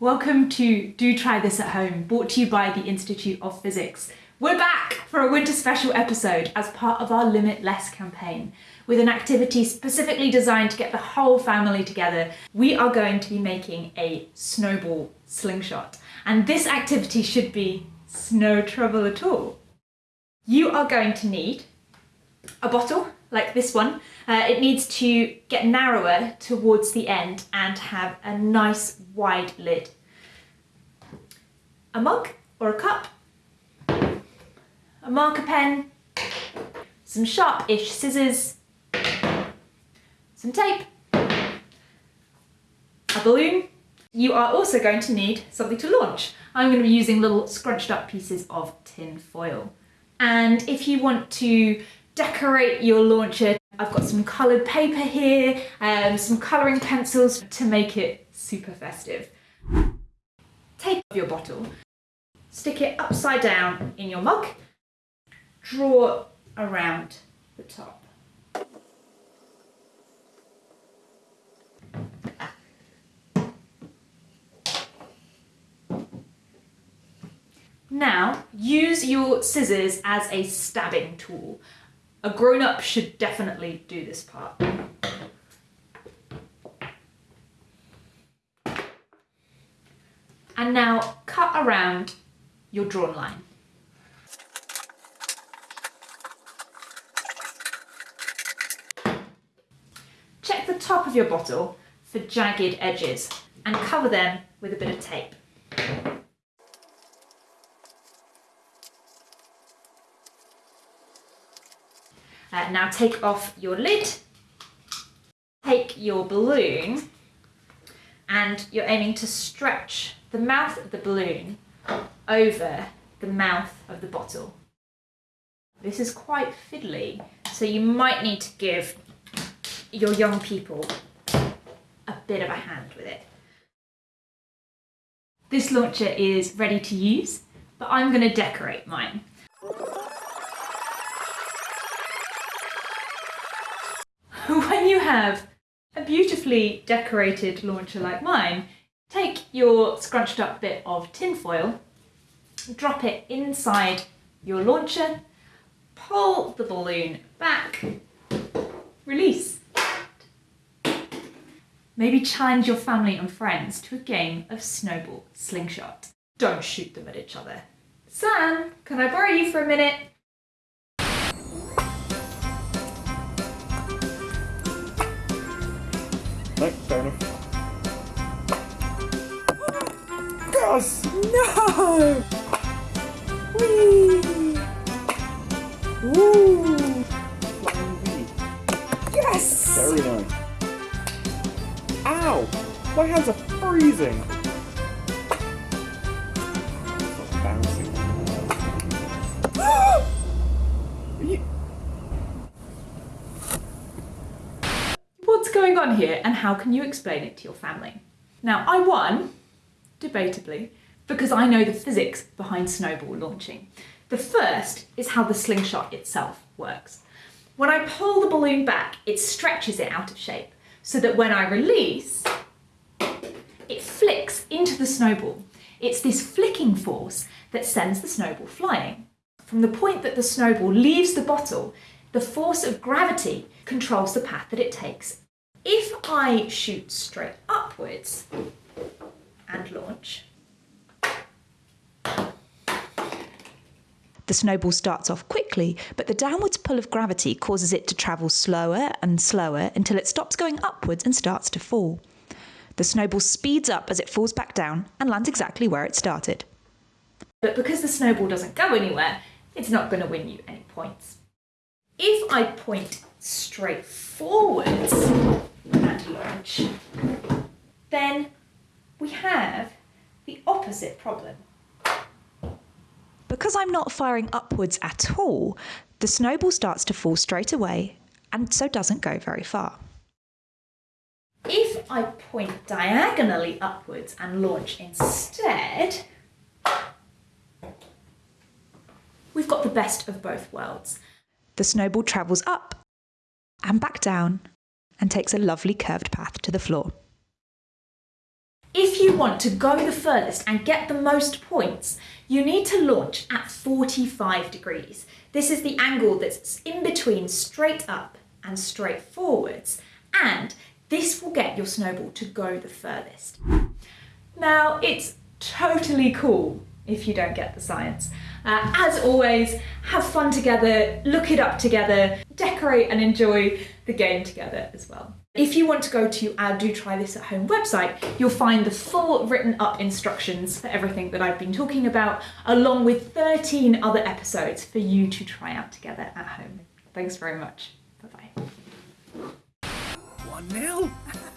Welcome to Do Try This at Home, brought to you by the Institute of Physics. We're back for a winter special episode as part of our Limitless campaign. With an activity specifically designed to get the whole family together, we are going to be making a snowball slingshot. And this activity should be no trouble at all. You are going to need a bottle like this one. Uh, it needs to get narrower towards the end and have a nice wide lid. A mug or a cup, a marker pen, some sharp-ish scissors, some tape, a balloon. You are also going to need something to launch. I'm going to be using little scrunched up pieces of tin foil. And if you want to decorate your launcher. I've got some coloured paper here, um, some colouring pencils to make it super festive. Take your bottle, stick it upside down in your mug, draw around the top. Now, use your scissors as a stabbing tool. A grown-up should definitely do this part. And now cut around your drawn line. Check the top of your bottle for jagged edges and cover them with a bit of tape. Uh, now take off your lid, take your balloon and you're aiming to stretch the mouth of the balloon over the mouth of the bottle. This is quite fiddly, so you might need to give your young people a bit of a hand with it. This launcher is ready to use, but I'm going to decorate mine. when you have a beautifully decorated launcher like mine, take your scrunched up bit of tin foil, drop it inside your launcher, pull the balloon back, release. Maybe challenge your family and friends to a game of snowball slingshot. Don't shoot them at each other. Sam, can I borrow you for a minute? No, fair enough. No! Whee! V. Yes! Very nice. Ow! My hands are freezing! Going on here and how can you explain it to your family? Now, I won, debatably, because I know the physics behind snowball launching. The first is how the slingshot itself works. When I pull the balloon back, it stretches it out of shape so that when I release, it flicks into the snowball. It's this flicking force that sends the snowball flying. From the point that the snowball leaves the bottle, the force of gravity controls the path that it takes. I shoot straight upwards and launch, The snowball starts off quickly, but the downwards pull of gravity causes it to travel slower and slower until it stops going upwards and starts to fall. The snowball speeds up as it falls back down and lands exactly where it started. but because the snowball doesn't go anywhere, it's not going to win you any points. If I point straight forwards and launch, then we have the opposite problem. Because I'm not firing upwards at all, the snowball starts to fall straight away and so doesn't go very far. If I point diagonally upwards and launch instead, we've got the best of both worlds. The snowball travels up and back down and takes a lovely curved path to the floor. If you want to go the furthest and get the most points, you need to launch at 45 degrees. This is the angle that's in between straight up and straight forwards, and this will get your snowball to go the furthest. Now, it's totally cool if you don't get the science. Uh, as always, have fun together, look it up together, decorate and enjoy the game together as well. If you want to go to our Do Try This at Home website, you'll find the full written up instructions for everything that I've been talking about, along with 13 other episodes for you to try out together at home. Thanks very much. Bye bye. One nil.